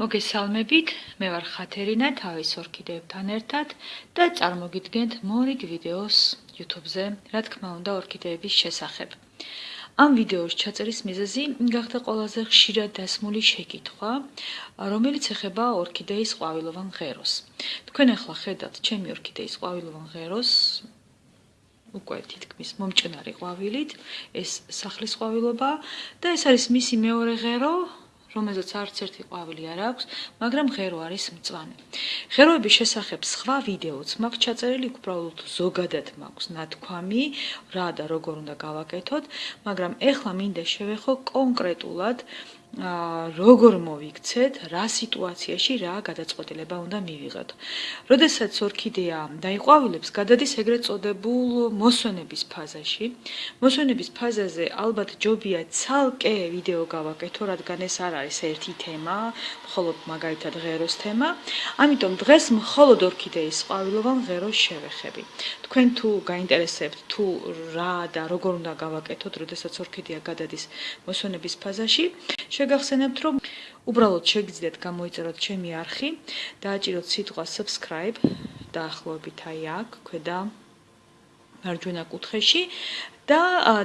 მოგესალმებით, მე ვარ ხათერინა, თავის ორქიდეებთან ერთად და წარმოგიდგენთ მონიკ ვიდეოს YouTube-ზე, რა თქმა უნდა, ორქიდეების შესახებ. ამ ვიდეოს ჩაწერის მიზეზი გახდა ყველაზე ხშირად დასმული შეკითხვა, რომელიც ეხება ორქიდეის ყვავილოვან ღეროს. თქვენ ახლა ხედავთ ჩემი ორქიდეის ყვავილოვან ღეროს, უკვე თითქმის მომჭნარი ყვავილით, ეს სახლის ყვავილობა და ეს არის მისი მეორე ღერო, რომელზეც არც ერთი ყვავილი არ აქვს, მაგრამ ღერო არის მწვანე. ღეროების შესახებ სხვა ვიდეოც მაქვს ჩაწერილი, უბრალოდ ზოგადად მაქვს ნათქვამი, რა და როგორ უნდა გავაკეთოთ, მაგრამ ეხლა მინდა შევეხო კონკრეტულად როგორ მოვიქცეთ, რა სიტუაციაში რა გადაწყვეტილება უნდა მივიღოთ. როდესაც ორქიდეა დაიყვავილებს, გადადის ეგრეთ წოდებულ მოსვენების ფაზაში. მოსვენების ფაზაზე ალბათ ჯობია ცალკე ვიდეო გავაკეთო, რადგან ეს არ არის ერთი თემა, მხოლოდ მაგალითად ღეროს თემა. ამიტომ დღეს მხოლოდ ორქიდეის ყვავილოვან ღეროს შევეხები. თქვენ თუ გაინტერესებთ თუ რა და როგორ უნდა გავაკეთოთ, როდესაც ორქიდეა გადადის მოსვენების ფაზაში, შეგახსენებთ, რომ უბრალოდ შეგიძლიათ გამოიწეროთ ჩემი არხი, დააჭიროთ სიტყვა subscribe დაახლოებით აი აქ, ქვედა მარჯვენა კუთხეში და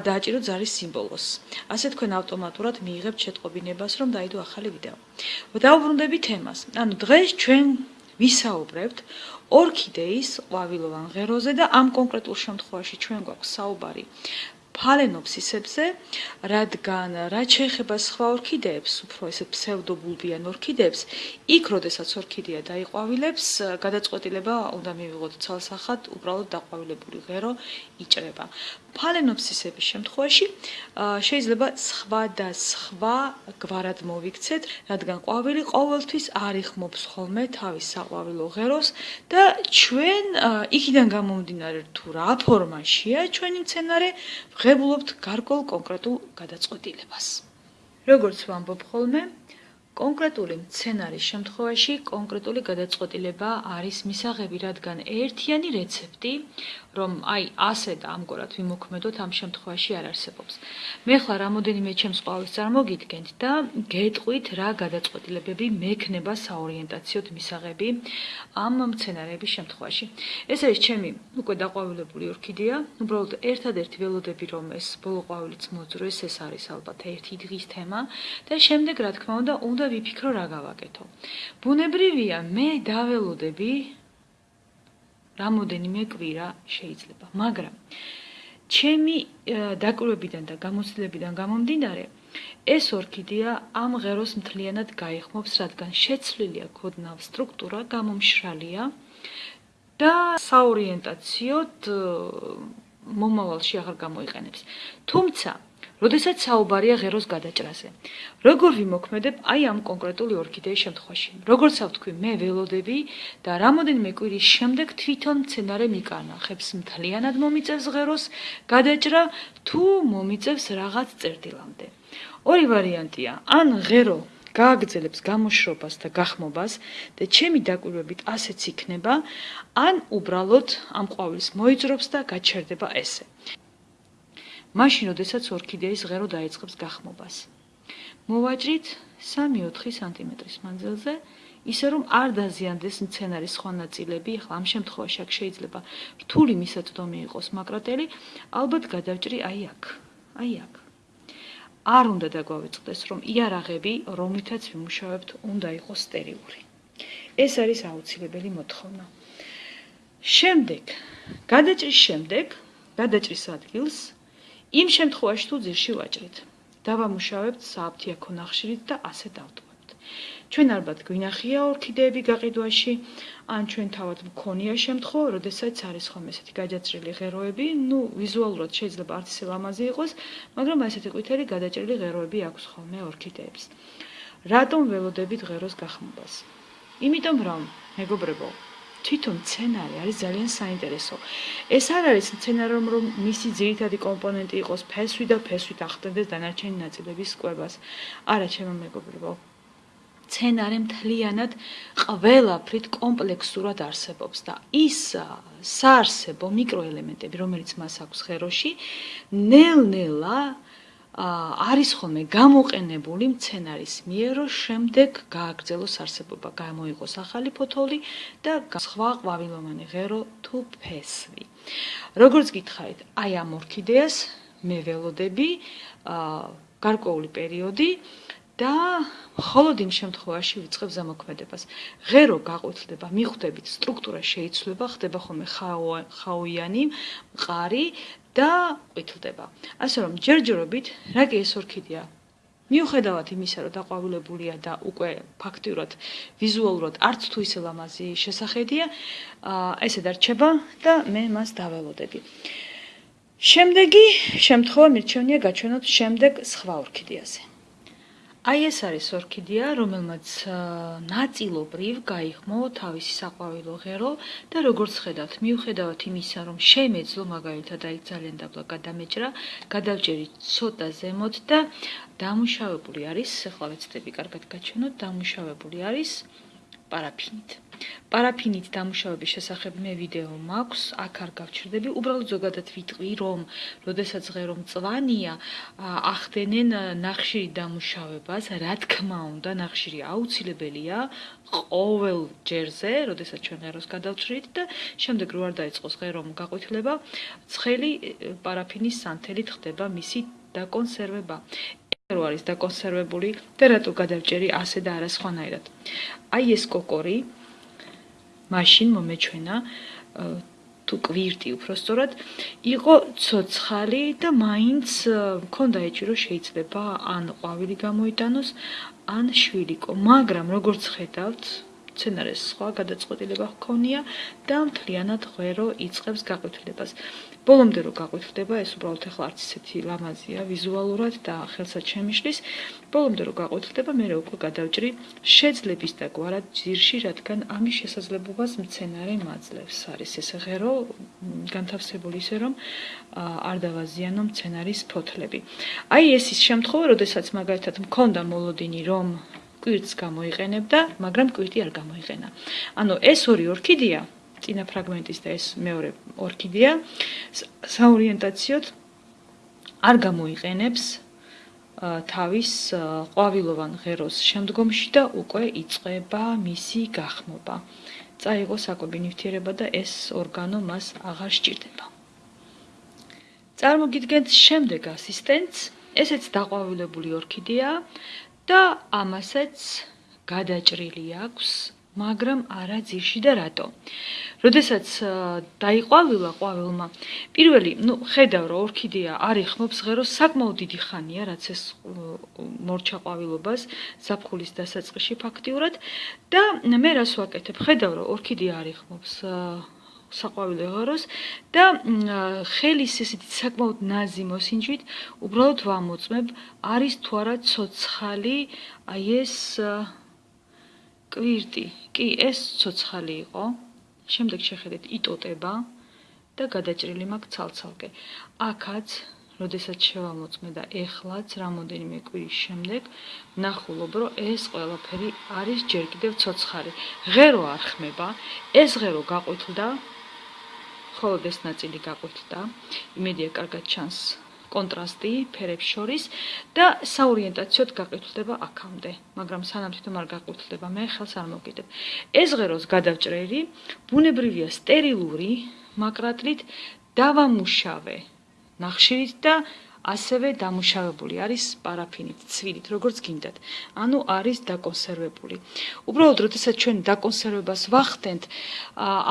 დააჭიროთ ზარის სიმბოლოს. ასე თქვენ ავტომატურად მიიღებთ შეტყობინებას, რომ დაიდო ახალი ვიდეო. დავბრუნდები თემას. ანუ დღეს ჩვენ ვისაუბრებთ ორქიდეის ყვავილოვან ღეროზე და ამ კონკრეტულ შემთხვევაში ჩვენ გვაქვს საუბარი ფალენოფსისებზე, რადგან რაც შეეხება სხვა ორქიდეებს, უფრო ესე ფსევდობულბიან ორქიდეებს, იქ როდესაც ორქიდეა დაიყვავილებს, გადაწყვეტილება უნდა მივიღოთ ცალსახად, უბრალოდ დაყვავილებული ღერო იჭრება. ფალენოფსისების შემთხვევაში შეიძლება სხვა და სხვა გვარად მოვიქცეთ, რადგან ყვავილი ყოველთვის არ იხმობს ხოლმე თავის საყვავილო ღეროს და ჩვენ იქიდან გამომდინარე თუ რა ფორმაშია ჩვენი მცენარე, ღებულობთ გარკვეულ კონკრეტულ გადაწყვეტილებას. როგორც ვამბობ ხოლმე, კონკრეტული მცენარის შემთხვევაში კონკრეტული გადაწყვეტილება არის მისაღები, რადგან ერთიანი რეცეპტი, რომ აი ასე და ამგვარად ვიმოქმედოთ ამ შემთხვევაში არ არსებობს. მე ხლა რამოდენიმე ჩემს ყვავილს წარმოგიდგენთ და გეტყვით რა გადაწყვეტილებები მექნება საორიენტაციოდ მისაღები ამ მცენარეების შემთხვევაში. ეს არის ჩემი უკვე დაყვავილებული ორქიდეა, უბრალოდ ერთადერთი ველოდები რომ ეს ბოლო ყვავილიც მოძროეს, ეს არის ალბათ ერთი დღის თემა და შემდეგ რა თქმა უნდა უნდა ვიფიქრო რა გავაკეთო. ბუნებრივია, მე დაველოდები რამოდენიმე კვირა შეიძლება, მაგრამ ჩემი დაკვირვებიდან და გამოცდილებიდან გამომდინარე, ეს ორქიდეა ამ ღეროს მთლიანად გაიხმობს, რადგან შეცვლილია ქოდნავ სტრუქტურა, გამომშრალია და საორიენტაციოდ მომავალში აღარ გამოიყენებს. თუმცა როდესაც საუბარია ღეროს გადაჭრაზე. როგორ ვიმოქმედებ აი ამ კონკრეტული ორქიდეის შემთხვევაში? როგორც ავთქვი, მე ველოდები და რამოდენიმე კვირის შემდეგ თვითონ მცენარე მიკანახებს მთლიანად მომიწევს ღეროს გადაჭრა თუ მომიწევს რაღაც წერტილამდე. ორი ვარიანტია. ან ღერო გააგრძელებს გამოშრობას და გახმობას და ჩემი დაკვირვებით ასეც იქნება, ან უბრალოდ ამ ყვავილს მოიძრობს და გაჩერდება ესე. მაშინ, როდესაც ორქიდეის ღერო დაიწყებს გახმობას. მოვაჭრით 3-4 სანტიმეტრის მანძილზე, ისე რომ არ დაზიანდეს მცენარის სხვა ნაწილები, ახლა ამ შემთხვევაში აქ შეიძლება რთული მისაწვდომი იყოს მაკრატელი, ალბათ გადავჭრი აი აქ, აი აქ. არ უნდა დაგვავიწყდეს, რომ იარაღები, რომლითაც ვიმუშავებთ, უნდა იყოს სტერილური. ეს არის აუცილებელი მოთხოვნა. შემდეგ, გადაჭრის შემდეგ, გადაჭრის ადგილს იმ შემთხვევაში თუ ძირში ვაჭრით, დავამუშავებთ სააფთიაქო ნახშირით და ასე დავტოვებთ. ჩვენ ალბათ გვინახია ორქიდეები გაყიდვაში, ან ჩვენ თავად მქონია შემთხვევა, როდესაც არის ხომ ესეთი გაჯაჭრილი ღეროები, ну, ვიზუალურად შეიძლება არც ისე ლამაზი იყოს, მაგრამ ესეთი ყვითელი გადაჭრილი ღეროები აქვს ხოლმე ორქიდეებს. რატომ ველოდებით ღეროს გახმობას? იმიტომ რომ, მეგობრებო, თვითონ სცენარი არის ძალიან საინტერესო. ეს არ არის სცენარი, რომ მისი ძირითადი კომპონენტი იყოს ფესვი და ფესვით ახდენდეს დანარჩენი ნაწილების კვებას. არა, ჩემო მეგობრებო. სცენარი მთლიანად ყველაფრით კომპლექსურად არსებობს და ის საარსებო მიკროელემენტები, რომელიც მას აქვს ღეროში, ნელ-ნელა არის ხოლმე გამოყენებული მცენარის მიერ, რომ შემდეგ გააგრძელოს არსებობა, გამოიყოს ახალი ფოთოლი და სხვა ყვავილოვანი ღერო თუ ფესვი. როგორც გითხარით, აი ამ ორქიდეას მე ველოდები გარკვეული პერიოდი და მხოლოდ იმ შემთხვევაში ვიწყებ ზამოქმედებას. ღერო გაყვითლდება, მიხვდებით, სტრუქტურა შეიცვლება, ხდება ხოლმე ხაოიანი, მყარი და ყვითლდება. ასე რომ ჯერჯერობით, რა კი ეს ორქიდეა მიუხედავად იმისა, რომ დაყვავილებულია და უკვე ფაქტიურად ვიზუალურად არც თუ ისე ლამაზი შესახედია, ესე დარჩება და მე მას დაველოდები. შემდეგი შემთხვევა მირჩენია გაჩვენოთ შემდეგ სხვა ორქიდეაზე. აი ეს არის ორქიდეა, რომელმაც ნაწილობრივ გაიხმო თავისი საყვავილო ღერო და როგორც ხედავთ, მიუხედავად იმისა, რომ შემეძლო მაგალითად აი ძალიან დაბლა გადამეჭრა, გადავჭერი ცოტა ზემოთ და დამუშავებული არის, ახლა ვეცდები კარგად გაჩვენოთ, დამუშავებული არის პარაფინით. პარაფინით დამუშავების შესახებ მე ვიდეო მაქვს, აქ არ გავჩერდები, უბრალოდ ზოგადად ვიტყვი, რომ როდესაც ღერო მწვანეა, ახდენენ ნახშირი დამუშავებას, რა თქმა უნდა, ნახშირი აუცილებელია ყოველ ჯერზე, როდესაც ჩვენ ღეროს გადავჭრით და შემდეგ რო არ დაიწყოს ღერომ გაყვითლება, ცხელი პარაფინის სანთელით ხდება მისი დაკონსერვება. რო არის დაკონსერვებული და რატო გადავჭერი ასე და არა სხვანაირად. აი ეს კოკორი მაშინ მომეჩვენა თუ კვირტი უფრო სწორად იყო ცოცხალი და მაინც მქონდა ეჭი რომ შეიძლება ან ყვავილი გამოიტანოს ან შვილიკო. მაგრამ როგორც ხედავთ მცენარეს სხვა გადაწყვეტილება ჰქონია და მთლიანად ღერო იწყებს გაყვითლებას. ბოლომდე რო გაყვითლდება, ეს უბრალოდ ახლა არც ისეთი ლამაზია ვიზუალურად და ხელსაც შემიშლის. ბოლომდე რო გაყვითლდება, მე უკვე გადავჭრი შეძლების და გვარად ჯირში, რადგან ამის შესაძლებლობას მცენარე მაძლევს. არის ეს ღერო განთავსებული ისე რომ არ დავაზიანო მცენარის ფოთლები. აი ეს ის შემთხვევა, როდესაც მაგალითად მქონდა მოლოდინი რომ კვირტს გამოიყენებდა, მაგრამ კვირტი არ გამოიყენა. ანუ ეს ორი ორქიდეა, წინა ფრაგმენტის და ეს მეორე ორქიდეა საორიენტაციოდ არ გამოიყენებს თავის ყვავილოვან ღეროს შემდგომში და უკვე იწება მისი გახმობა. წაიღო საკვები ნივთიერება და ეს ორგანო მას აღარ სჭირდება. წარმოგიდგენთ შემდეგ ასისტენტს, ესეც დაყვავილებული ორქიდეა და ამასაც გადაჭრილი აქვს, მაგრამ არა ძირში და რატო? როდესაც დაიყვავილა ყვავილმა, პირველი, ну, ხედავ რომ ორქიდეა არიხმობს ღეროს საკმაოდ დიდი ხანია, რაც ეს მორჩა ყვავილობას საფხულის დასაწყისში ფაქტიურად და მე რას ვაკეთებ? ხედავ რომ ორქიდეა არიხმობს საყვავილე ღეროს და ხელის ესეთი საკმაოდ ნაზი მოსინჯვით უბრალოდ ვამოწმებ არის თუ არა ცოცხალი აი ეს კვირტი. კი ეს ცოცხალი იყო. შემდეგ შეხედეთ იტოტება და გადაჭრილი მაქვს ცალცალკე. აქაც როდესაც შევამოწმე და ეხლაც რამოდენიმე კვირის შემდეგ ნახულობ რომ ეს ყველაფერი არის ჯერ კიდევ ცოცხალი. ღერო არ ხმება ეს ღერო გაყვითლდა მხოლოდ ეს ნაწილი გაყვეთდა. იმედია კარგად ჩანს კონტრასტი ფერებს შორის და საორიენტაციოდ გაყვეთდება აქამდე, მაგრამ სანამ თვითონ არ გაყვეთდება, მე ხელს არ მოგიდებ. ეს ღეროს გადავჭრელი, ბუნებრივია სტერილური მაკრატლით დავამუშავე ნახშირით და ასევე დამუშავებული არის პარაფინით, ცვილით, როგორც გინდათ. ანუ არის დაკონსერვებული. უბრალოდ, როდესაც ჩვენ დაკონსერვებას ვახდენთ,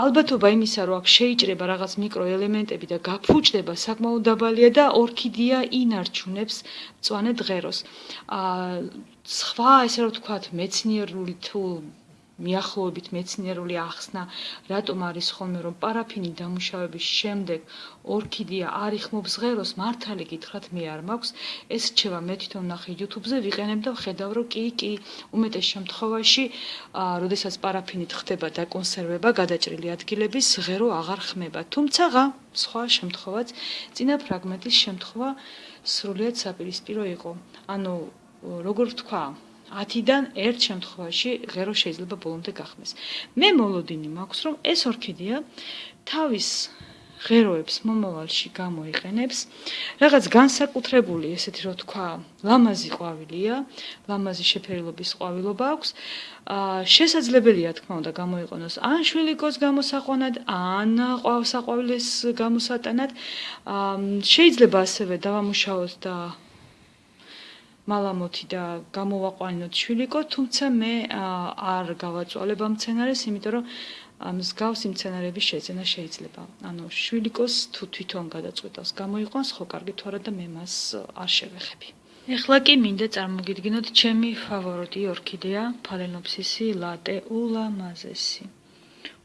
ალბათობა იმისა, რომ აქ შეიჭრება რაღაც მიკროელემენტები და გაფუჭდება, საკმაოდ დაბალია და ორქიდეა ინარჩუნებს მწვანე დღეროს. აა სხვა ესე რომ ვთქვათ, მეცნიერული თუ მიახლოებით მეცნიერული ახსნა, რატომ არის ხოლმე რომ პარაფინი დამუშავების შემდეგ ორქიდეა არ იხმობს ღეროს, მართალი გითხრათ მე არ მაქვს, ეს რჩება მე თვითონ ნახე YouTube-ზე, ვიყენებ და ვხედავ რომ კი, კი, უმეტეს შემთხვევაში, აა, როდესაც პარაფინით ხდება დაკონსერვება გადაჭრილი ადგილების, ღერო აღარ ხმება. თუმცა, სხვა შემთხვევაც, წინა ფრაგმენტის შემთხვევა სრულიად საპირისპირო იყო. ანუ, როგორ ვთქვა, 10-დან ერთ შემთხვევაში ღერო შეიძლება ბოლომდე გახმეს. მე მოლოდინი მაქვს, რომ ეს ორქიდეა თავის ღეროებს მომავალში გამოიყენებს. რაღაც განსაკუთრებული, ესეთი რო თქვა, ლამაზი ყვავილია, ლამაზი შეფერილობის ყვავილობა აქვს. აა შესაძლებელია თქმა უნდა გამოიყენოს ან შვილიკოს გამოსაყვანად, ან ყვავსაყვავილეს გამოსატანად. აა შეიძლება ასევე დავამუშავოთ და მალამოთი და გამოვაყვანოთ შვილიკო, თუმცა მე არ გავაწვალებ ამ სცენარეს, იმიტომ რომ მსგავსი მცენარეების შეძენა შეიძლება. ანუ შვილიკოს თუ თვითონ გადაწყვეტავს გამოიყვანს, ხო კარგი თუ არა და მე მას არ შევეხები. ეხლა კი მინდა წარმოგიდგინოთ ჩემი ფავორიტი ორქიდეა, ფალენოფსისი ლატე ულამაზესი.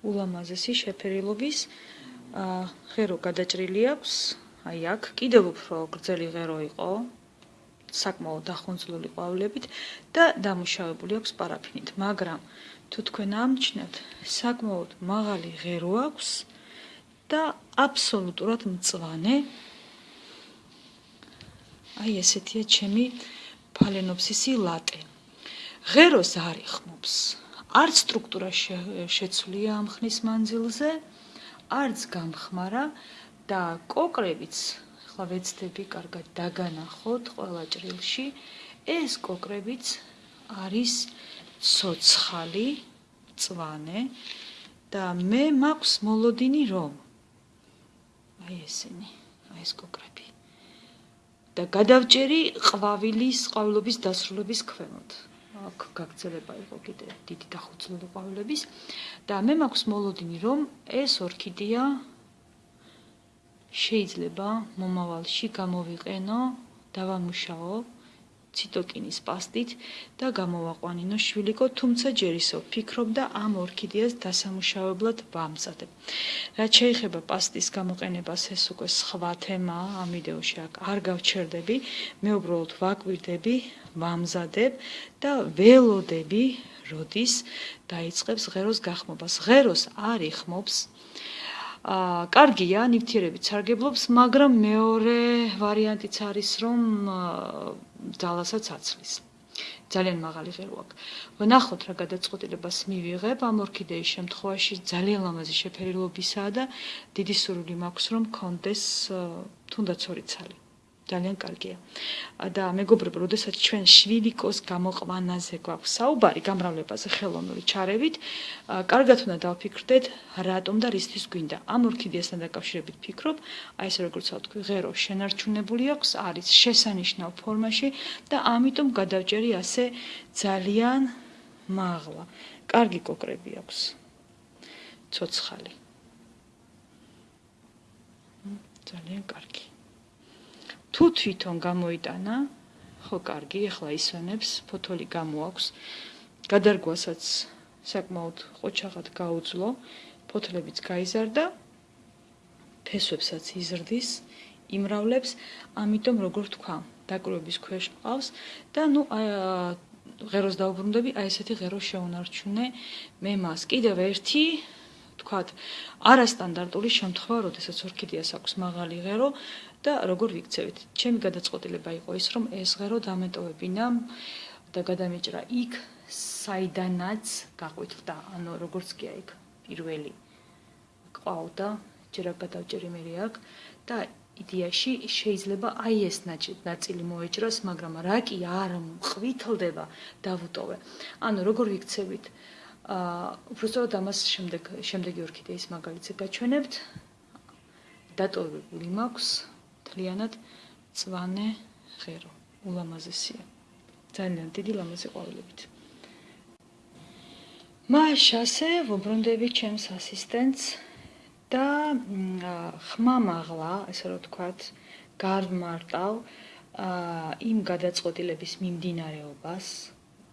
ულამაზესი შეფერილობის აა ღერო გადაჭრილი აქვს. აი აქ კიდევ უფრო გრძელი ღერო იყო. საკმაოდ დახუნძლული ყვავილებით და დამუშავებული აქვს პარაფინით, მაგრამ თუ თქვენ ამჩნევთ, საკმაოდ მაღალი ღერო აქვს და აბსოლუტურად მწვანე. აი ესეთია ჩემი ფალენოფსისი ლატე. ღეროს არ იხმობს. არც სტრუქტურა შეცვლია ამ ხნის მანძილზე, არც გამხმარა და კოკრებიც, ახლა ვეცდები კარგად დაგანახოთ ყველა ჭრილში, ეს კოკრებიც არის ცოცხალი, წვანე და მე მაქვს მოლოდინი რომ აი ესენი, აი ეს კოკრები. და გადავჭერი ყვავილის, ყვავილობის დასრულების ქვემოთ. აქ გაგრძელება იყო კიდე დიდი დახუცლული ყვავილების და მე მაქვს მოლოდინი რომ ეს ორქიდეა შეიძლება მომავალში გამოვიყენო, დავამუშაო ციტოკინის პასტით და გამოვაყვანინო შვილიკო, თუმცა ჯერ ისევ ფიქრობ და ამ ორქიდეას დასამუშავებლად ვამზადებ. რაც შეიძლება პასტის გამოყენებას, ეს უკვე სხვა თემაა ამ ვიდეოში აქ არ გავჩერდები. მე უბრალოდ ვაკვირდები, ვამზადებ და ველოდები, როდის დაიწყებს ღეროს გახმობას. ღეროს არ იხმობს კარგია, ნივთიერებით სარგებლობს, მაგრამ მეორე ვარიანტიც არის, რომ ძალასაც აცლის. ძალიან მაღალი ღერო აქვს. ვნახოთ რა გადაწყვეტილებას მივიღებ ამ ორქიდეის შემთხვევაში, ძალიან ლამაზი შეფერილობისაა და დიდი სურვილი მაქვს, რომ კონდეს თუნდაც ორი ცალი. ძალიან კარგია. და მეგობრებო, როდესაც ჩვენ შვილიკოს გამოყვანაზე გვაქვს საუბარი, გამრავლებაზე ხელოვნური ჩარევით, კარგად უნდა დავფიქრდეთ, რატომ და რისთვის გვინდა. ამ ორქიდეასთან დაკავშირებით ფიქრობ, აი ესე როგორც ვთქვი, ღერო შენარჩუნებული აქვს, არის შესანიშნავ ფორმაში და ამიტომ გადავჭერი ასე ძალიან მაღლა. კარგი კოკრები აქვს. ცოცხალი. ძალიან კარგი. თუ თვითონ გამოიტანა, ხო კარგი, ახლა ისვენებს, ფოთოლი გამოაქვს. გადარგვასაც საკმაოდ ყოჩაღად გაუძლო, ფოთლებიც გაიზარდა. ფესვებსაც იზრდის, იმრავლებს, ამიტომ როგორ თქვა, დაკრუების ქვეშ ყავს და ნუ ღეროს დაუბრუნდები, აი ესეთი ღერო შეუნარჩუნე მე მას. კიდევ ერთი თქვათ, არასტანდარტული შემთხვევა, როდესაც ორქიდეას აქვს მაღალი ღერო და როგორ ვიქცევით? ჩემი გადაწყვეტილება იყო ის, რომ ეს ღერო დამეტოვებინა და გადამეჭრა იქ, საიდანაც გაყვიტდა, ანუ როგორც კი აი პირველი ყავდა, ჯერა გადავჭერი მე აქ და იდეაში შეიძლება აი ეს ნაწილი მოეჭრას, მაგრამ რა კი არ მყვითლდება დავუტოვე. ანუ როგორ ვიქცევით? უბრალოდ ამას შემდეგ შემდეგი ორქიდეის მაგალითზე გაჩვენებთ. დატოვებული მაქვს თლიანად წვანე ღერო. ულამაზესია. ძალიან დიდი ლამაზი ყვავილებით. მაშასე ვუბრუნდები ჩემს ასისტენტს და ხმამაღლა, ესე რომ ვთქვათ, გარმარტავ აა იმ გადაწყვეტილების მიმდინარეობას,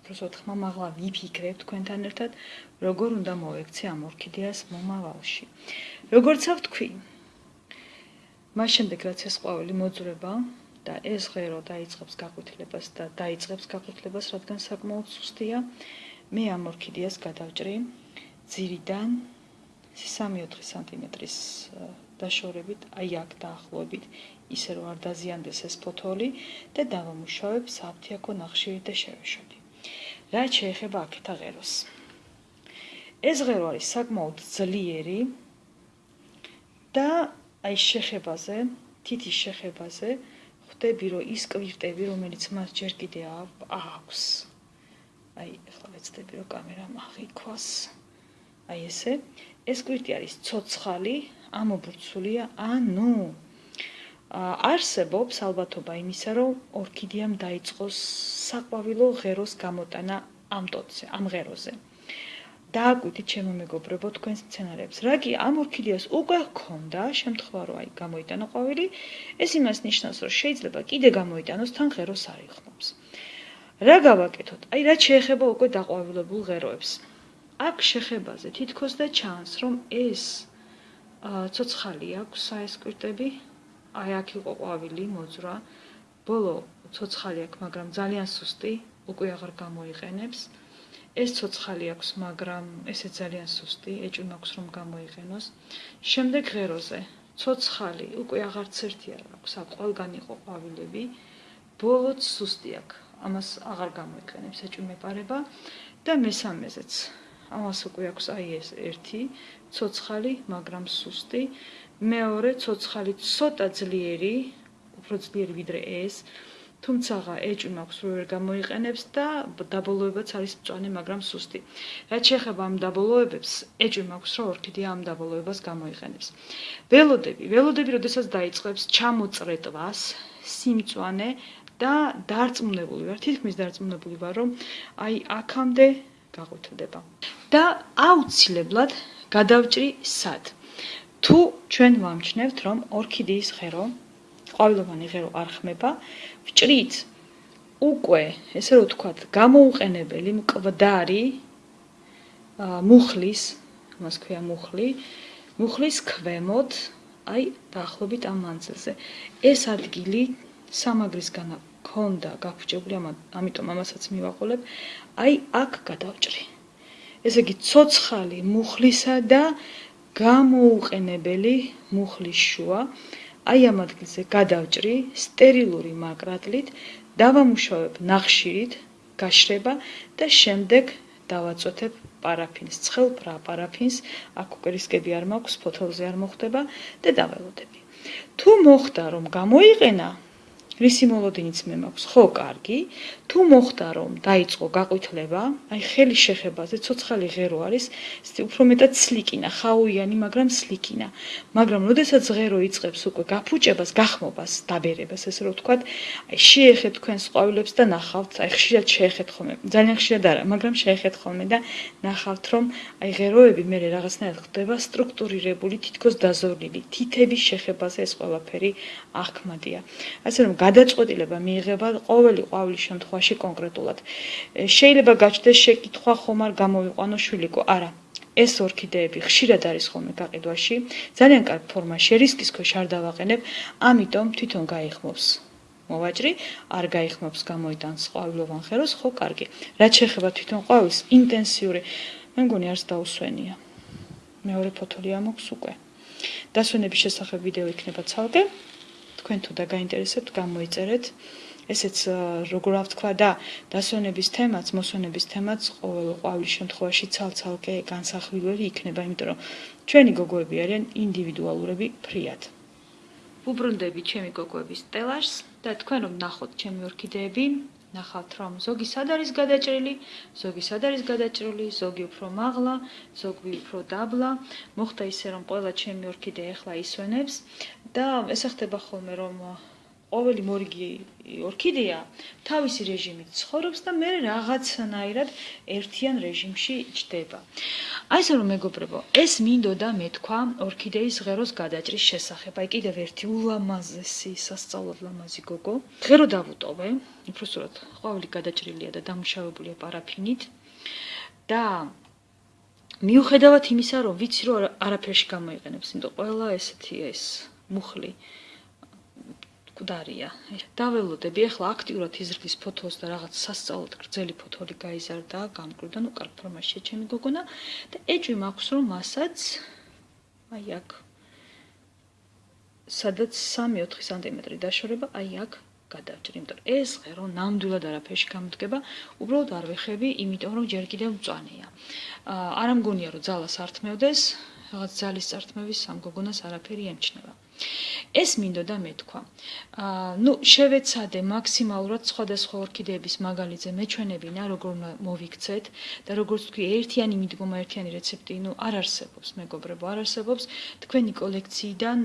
უბრალოდ ხმამაღლა ვიფიქრებ თქვენთან ერთად, როგორ უნდა მოექცე ამ ორქიდეას მომავალში. როგორცა ვთქვი, მას შემდეგ რაც ეს ყვავილი მოძრება და ეს ღერო დაიწყებს გაყვითლებას და დაიწყებს გაყვითლებას, რადგან საკმაოდ სუსტია, მე ამ ორქიდეას გადავჭრი ძირიდან 3-4 სანტიმეტრის დაშორებით, აი აქ დაახლოებით, ისე რომ არ დაზიანდეს ეს ფოთოლი და დავამუშავებ საფთიაქო ნახშირით და შევეშოთ. რაც შეეხება აქეთა ღეროს. ეს ღერო არის საკმაოდ ძლიერი და აი შეხებაზე, თითის შეხებაზე ხვდები, რომ ის კვირტები, რომელიც მას ჯერ კიდე აქვს. აი, ახლა ვეცდები, რომ კამერა მაღიქვას. აი ესე. ეს კვირტი არის ცოცხალი, ამობურცულია, ანუ არსებობს ალბათობა იმისა, რომ ორქიდეამ დაიწყოს საყვავილო ღეროს გამოტანა ამ ტოტზე, ამ ღეროზე. დააკვირდით ჩემო მეგობრებო თქვენს სცენარებს. რა კი ამ ორქიდეას უკვე ჰქონდა შემთხვევა რომ აი გამოიტანა ყვავილი, ეს იმას ნიშნავს რომ შეიძლება კიდე გამოიტანოს თან ღეროს არიხმობს. რა გავაკეთოთ? აი რა შეეხება უკვე დაყვავილებულ ღეროებს. აქ შეხებაზე თითქოს და ჩანს რომ ეს ცოცხალი აქვს საესკვირტები. აი აქ იყო ყვავილი მოძრა. ბოლო ცოცხალი აქვს, მაგრამ ძალიან სუსტი, უკვე აღარ გამოიყენებს. ეს ცოცხალი აქვს, მაგრამ ესე ძალიან სუსტი, ეჭვი მაქვს რომ გამოიყენოს. შემდეგ ღეროზე ცოცხალი, უკვე აღარც ერთი არ აქვს, აქ ყველგან იყო ყვავილები. ბოლოც სუსტი აქვს, ამას აღარ გამოიყენებს, ეჭვი მეპარება და მესამეზეც ამას უკვე აქვს აი ეს ერთი ცოცხალი, მაგრამ სუსტი. მეორე ცოცხალი ცოტა ძლიერი, უფრო ძლიერი ვიდრე ეს. თუმცა ეჭვი მაქვს რომ ვერ გამოიყენებს და დაბოლოებაც არის მწვანე, მაგრამ სუსტი. რაც შეეხება ამ დაბოლოებებს, ეჭვი მაქვს რომ ორქიდეა ამ დაბოლოებას გამოიყენებს. ველოდები, ველოდები, როდესაც დაიწყებს ჩამოწრეტვას, სიმწვანე და დარწმუნებული ვარ, თითქმის დარწმუნებული ვარ, რომ აი აქამდე გაღვთდება. და აუცილებლად გადავჭრი სად? თუ ჩვენ ვამჩნევთ, რომ ორქიდეის ღერო ყვავილოვანი ღერო არ ხმება, ვჭრით უკვე, ესე რომ ვთქვათ, გამოუყენებელი მკვდარი მუხლის, მას ქვია მუხლი, მუხლის ქვემოთ, აი, დაახლოებით ამ მანძილზე. ეს ადგილი სამაგრისგან ქონდა გაფუჭებული, ამიტომ ამასაც მივაყოლებ. აი, აქ გადავჭრი. ესე იგი, ცოცხალი მუხლისა და გამოუყენებელი მუხლის შუა აი ამ ადგილზე გადავჭრი სტერილური მაკრატლით, დავამუშავებ ნახშირით, გაშრება და შემდეგ დავაწოთებ პარაფინს, ცხელ პარაფინს, აქ უკვე რისკები არ მაქვს, ფოთოლზე არ მოხდება და დაველოდები. თუ მოხდა რომ გამოიყენა, რისი მოლოდინიც მე მაქვს? ხო კარგი. თუ მოხდა რომ დაიწყო გაყვითლება აი ხელი შეხებაზე ცოცხალი ღერო არის უფრო მეტად სლიკინა ხაუიანი მაგრამ სლიკინა. მაგრამ როდესაც ღერო იწყებს უკვე გაფუჭებას გახმობას დაბერებას ესე რომ ვთქვათ აი შეეხეთ თქვენს ყვავილებს და ნახავთ. აი ხშირად შეეხეთ ხოლმე. ძალიან ხშირად არა მაგრამ შეეხეთ ხოლმე და ნახავთ რომ აი ღეროები მე რაღაცნაირად ხდება სტრუქტურირებული თითქოს დაზოვლილი თითების შეხებაზე ეს ყველაფერი აღქმადია ასე რომ გადაწყვეტილება მიიღება ყოველი ყვავილის შემთხვევაში კონკრეტულად. შეიძლება გაჩნდეს შეკითხვა ხომ არ გამოვიყვანო შვილიკო? არა. ეს ორქიდეები ხშირად არის ხოლმე გაყიდვაში, ძალიან კარგ ფორმაში, რისკის ქვეშ არ დავაყენებ, ამიტომ თვითონ გაიხმობს. მოვაჭრი, არ გაიხმობს გამოიტანს ყვავილოვან ხეროს, ხო, კარგი. რაც შეეხება თვითონ ყვავილს, ინტენსიური, მე მგონი არც დაუსვენია. მეორე ფოთოლი ამოქვს უკვე. დასვენების შესახებ ვიდეო იქნება ცალკე. თქვენ თუ დაგაინტერესებთ, გამოიწერეთ. ესეც როგორ ავთქვა და დასვენების თემაც, მოსვენების თემაც ყოველ ყვავილის შემთხვევაში ცალ-ცალკე განსახილველი იქნება, იმიტომ რომ ჩვენი გოგოები არიან ინდივიდუალურები ფრიად. უბრუნდები ჩემი გოგოების სტელაშს და თქვენ რომ ნახოთ ჩემი ორქიდეები, ნახავთ რომ ზოგი სად არის გადაჭრილი, ზოგი სად არის გადაჭრილი, ზოგი უფრო მაღლა, ზოგი უფრო დაბლა. მოხდა ისე რომ ყველა ჩემი ორქიდე ახლა ისვენებს. და ესე ხდება ხოლმე რომ ყოველი მორიგი ორქიდეა თავისი რეჟიმით ცხოვრობს და მე რაღაცნაირად ერთიან რეჟიმში ჯდება. აი ესე რომ მეგობრებო, ეს მინდოდა მეთქვა ორქიდეის ღეროს გადაჭრის შესახებ. აი კიდევ ერთი ულამაზესი სასწაულად ლამაზი გოგო. ღერო დავუტოვე, უბრალოდ ყვავილი გადაჭრილია და დამუშავებულია პარაფინით. და მიუხედავად იმისა, რომ ვიცი რომ არაფერში გამოიყენებს, იმიტომ ყველა ესეთი ეს მუხლი მკვდარია. დაველოდები, ახლა აქტიურად იზრდის ფოთოს და რაღაც სასწაულად გრძელი ფოთოლი გაიზარდა, გამკვირდა, ну, კარგ ფორმაშია ჩემი გოგონა და ეჭვი მაქვს, რომ მასაც აი აქ სადაც 3-4 სანტიმეტრი დაშორება, აი აქ გადავჭრი, იმიტომ რომ ეს ღერო ნამდვილად არაფერში გამოდგება, უბრალოდ არ ვეხები, იმიტომ რომ ჯერ კიდევ მწვანეა. არ ამგონია რომ ძალას ართმევდეს, რაღაც ძალის წართმევის სამ გოგონას არაფერი ემჩნევა. ეს მინდოდა მეთქვა. აა ნუ შევეცადე მაქსიმალურად სხვადასხვა ორქიდეების მაგალითზე მეჩვენებინა, როგორ მოვიქცეთ და როგორც თქვი, ერთიანი მიდგომა, ერთიანი რეცეპტი, ნუ არ არსებობს, მეგობრებო, არ არსებობს. თქვენი კოლექციიდან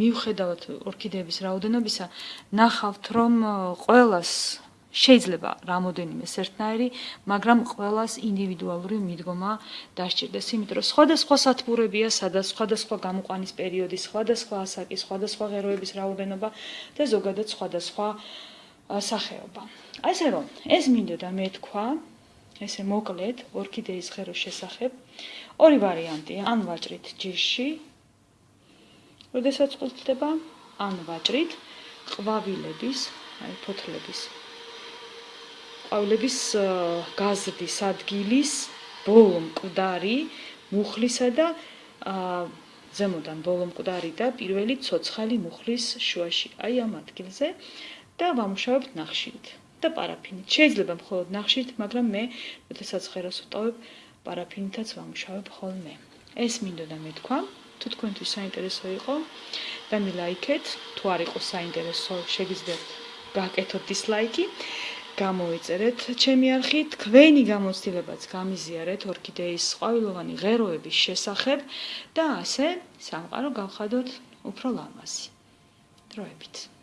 მიუხედავად ორქიდეების რაოდენობისა, ნახავთ, რომ ყოველას შეიძლება რამოდენიმე სერთნაირი, მაგრამ ყოველას ინდივიდუალური მიდგომა დასჭირდეს, იმიტომ რომ სხვადასხვა სათბურებია, სადაც სხვადასხვა გამოყვანის პერიოდი, სხვადასხვა ასაკი, სხვადასხვა ღეროების რაოდენობა და ზოგადად სხვადასხვა სახეობა. ასე რომ, ეს მინდოდა მე თქვა, ესე მოკლედ ორქიდეის ღეროს შესახებ. ორი ვარიანტია, ან ვაჭრით ჯირში. როდესაც ყვითლდება, ან ვაჭრით ყვავილების, აი ფოთლების ყვავილების გაზრდის ადგილის ბოლო მკვდარი მუხლისა და ზემოდან ბოლო მკვდარი და პირველი ცოცხალი მუხლის შუაში, აი ამ ადგილზე და ვამუშავებთ ნახშირით და პარაფინით. შეიძლება მხოლოდ ნახშირით, მაგრამ მე, როდესაც ხერას ვტოვებ, პარაფინითაც ვამუშავებ ხოლმე. ეს მინდოდა მეთქვა. თუ თქვენთვის საინტერესო იყო, დამილაიქეთ. თუ არ იყო საინტერესო, შეგიძლიათ გააკეთოთ დისლაიკი. გამოიწერეთ ჩემი არხი, თქვენი გამოცდილებაც გამიზიარეთ ორქიდეის ყვავილოვანი ღეროების შესახებ და ასე სამყარო გავხადოთ უფრო ლამაზი. დროებით.